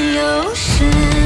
又是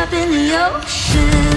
up in the ocean.